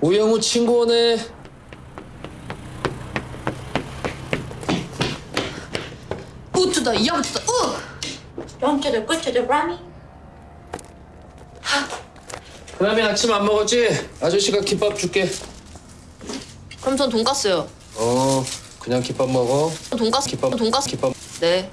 우영우 친구 오네. 우투다 야부투다 우 영주들 끝주들 라미 그다음에 아침 안 먹었지? 아저씨가 김밥 줄게. 그럼 전 돈까스요 어, 그냥 김밥 먹어. 돈까스 김밥, 돈까스 김밥. 네